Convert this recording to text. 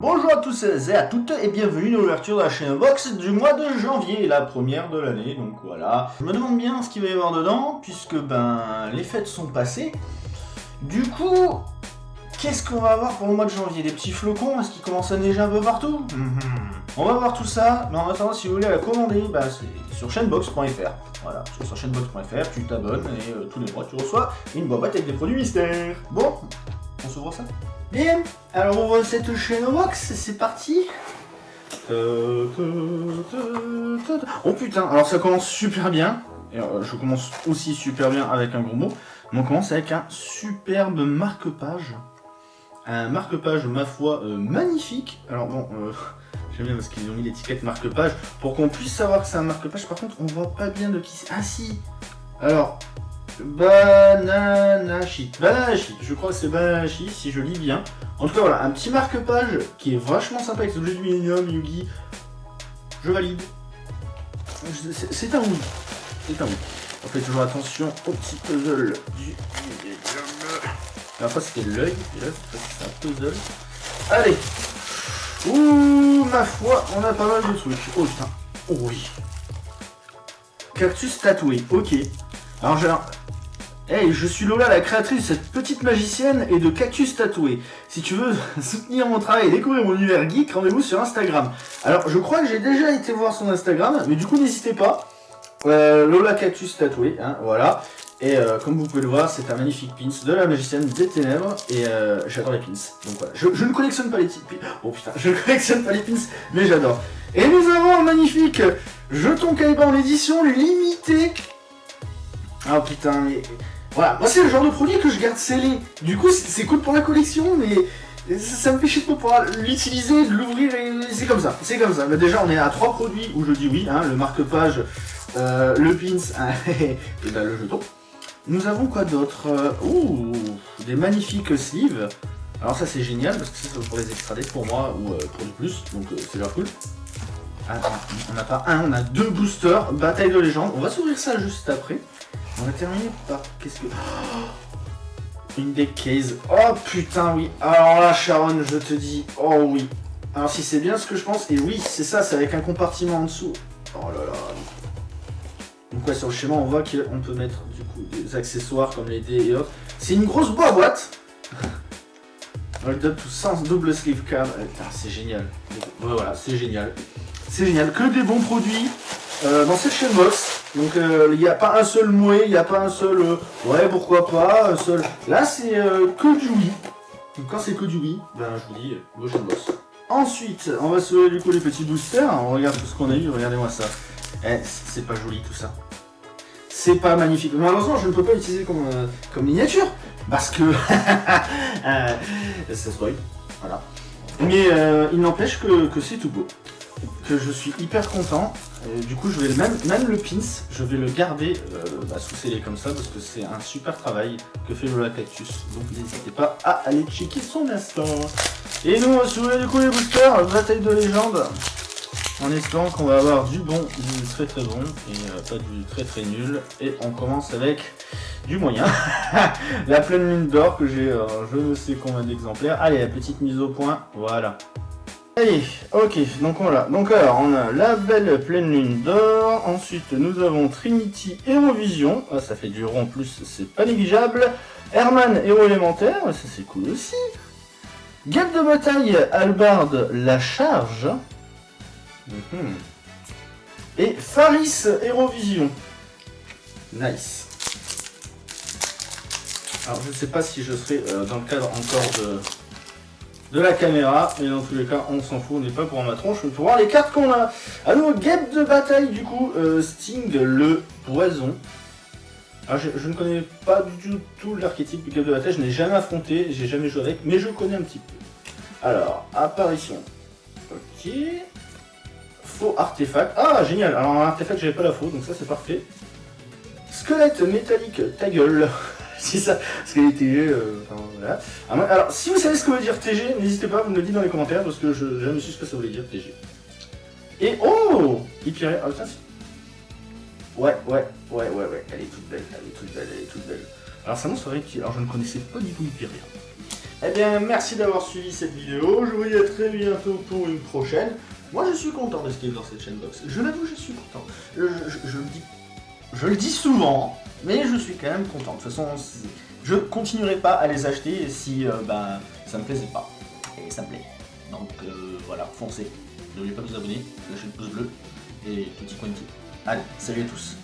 Bonjour à tous et à toutes et bienvenue dans l'ouverture de la chaîne Box du mois de janvier, la première de l'année, donc voilà. Je me demande bien ce qu'il va y avoir dedans, puisque ben les fêtes sont passées. Du coup, qu'est-ce qu'on va avoir pour le mois de janvier? Des petits flocons, est-ce qu'ils commencent à neiger un peu partout? On va voir tout ça, mais en attendant, si vous voulez la commander, bah, c'est sur chaînebox.fr. Voilà, sur chaînebox.fr, tu t'abonnes et euh, tous les mois tu reçois une boîte avec des produits mystères. Bon, on s'ouvre ça? Bien, alors on voit cette chaîne box, c'est parti. Oh putain, alors ça commence super bien. Et euh, je commence aussi super bien avec un gros mot. on commence avec un superbe marque-page. Un marque-page, ma foi, euh, magnifique. Alors bon, euh, j'aime bien parce qu'ils ont mis l'étiquette marque-page pour qu'on puisse savoir que c'est un marque-page. Par contre, on voit pas bien de qui c'est. Ah si Alors, Bananashi. Bananashi, je crois que c'est Bananashi, si je lis bien. En tout cas, voilà, un petit marque-page qui est vachement sympa avec ce objet du Millennium, Yugi. Je valide. C'est un oui. C'est un oui. On fait toujours attention au petit puzzle du. La fois, c'était l'œil, et là, c'est un puzzle. Allez Ouh, ma foi, on a pas mal de trucs. Oh putain. Oh oui. Cactus tatoué, ok. Alors, j'ai Hey, je suis Lola, la créatrice de cette petite magicienne et de cactus tatoué. Si tu veux soutenir mon travail et découvrir mon univers geek, rendez-vous sur Instagram. Alors, je crois que j'ai déjà été voir son Instagram, mais du coup, n'hésitez pas. Euh, Lola Cactus tatoué, hein, voilà. Et euh, comme vous pouvez le voir, c'est un magnifique pins de la magicienne des ténèbres. Et euh, j'adore les pins. Donc voilà, je, ne collectionne pas les pins. Oh putain, je ne collectionne pas les pins, mais j'adore. Et nous avons un magnifique jeton en édition limitée. Ah putain, mais... Voilà, moi c'est le genre de produit que je garde scellé. Du coup, c'est cool pour la collection, mais ça, me fait chier de pouvoir l'utiliser, de l'ouvrir, et c'est comme ça. C'est comme ça. Déjà, on est à trois produits où je dis oui, hein, le marque-page, euh, le pins et ben, le jeton. Nous avons quoi d'autre euh, Ouh, des magnifiques sleeves. Alors ça c'est génial parce que c'est pour les extrader pour moi ou euh, pour du plus, donc c'est leur cool. Ah, on n'a pas un, on a deux boosters, bataille de légende. On va s'ouvrir ça juste après. On va terminer par... Qu'est-ce que... une deck case. Oh putain, oui. Alors là, Sharon, je te dis... Oh oui. Alors si c'est bien ce que je pense, et oui, c'est ça, c'est avec un compartiment en dessous. Oh là là. Donc ouais, sur le schéma, on voit qu'on peut mettre du coup des accessoires comme les dés et autres. C'est une grosse boîte Hold up to sens double sleeve cam. C'est génial. voilà, c'est génial. C'est génial. Que des bons produits euh, dans cette chaîne box. Donc euh, il n'y a pas un seul mouet, il n'y a pas un seul euh, ouais pourquoi pas, un seul. Là c'est euh, que du oui. Donc quand c'est que du oui, ben je vous dis, je boss. Ensuite, on va se du coup les petits boosters. On regarde tout ce qu'on a eu, regardez-moi ça. Eh, c'est pas joli tout ça. C'est pas magnifique. Malheureusement, je ne peux pas l'utiliser comme, comme miniature. Parce que... ça spoil. Voilà. Mais il n'empêche que, que c'est tout beau. Que je suis hyper content du coup, je vais même, même le pins, je vais le garder euh, bah, sous scellé comme ça parce que c'est un super travail que fait Lola Cactus. Donc n'hésitez pas à aller checker son instant. Et nous, on va s'ouvrir du coup les boosters, bataille de légende. En espérant qu'on va avoir du bon, du très très bon et euh, pas du très très nul. Et on commence avec du moyen. la pleine lune d'or que j'ai euh, je ne sais combien d'exemplaires. Allez, la petite mise au point, voilà. Allez, ok, donc voilà. Donc alors, on a la belle pleine lune d'or. Ensuite, nous avons Trinity Hérovision. Ah, ça fait du rond en plus, c'est pas négligeable. Herman Héros élémentaire, ça c'est cool aussi. Guêpe de bataille, Albard la charge. Mhm. Et Faris Hérovision. Nice. Alors je ne sais pas si je serai euh, dans le cadre encore de, de la caméra. Mais dans tous les cas, on s'en fout, on n'est pas pour ma tronche, mais pour voir les cartes qu'on a. À nouveau, guêpe de bataille, du coup, euh, Sting le poison. Alors, je, ne connais pas du tout, tout l'archétype du guêpe de bataille, je n'ai jamais affronté, j'ai jamais joué avec, mais je connais un petit peu. Alors, apparition. Ok. Faux artefact. Ah, génial. Alors, un artefact, j'avais pas la faux, donc ça, c'est parfait. Squelette métallique, ta gueule. c'est ça, parce que les TG, euh, enfin, voilà. Alors, si vous savez ce que veut dire TG, n'hésitez pas, vous me le dites dans les commentaires, parce que je n'ai jamais su ce que ça voulait dire TG. Et oh Hyperion, ah tiens, Ouais, ouais, ouais, ouais, ouais, elle est toute belle, elle est toute belle, elle est toute belle. Alors ça m'en qui Alors je ne connaissais pas du tout Hyperion. Eh bien, merci d'avoir suivi cette vidéo. Je vous dis à très bientôt pour une prochaine. Moi, je suis content de ce qui est dans cette chaîne box. Je l'avoue, je suis content. Je, je- le dis, je le dis souvent, mais je suis quand même content. De toute façon, je continuerai pas à les acheter si euh, ben, ça me plaisait pas. Et ça me plaît. Donc euh, voilà, foncez. N'oubliez pas de vous abonner, lâchez le pouce bleu et petit coin de pied. Allez, salut à tous.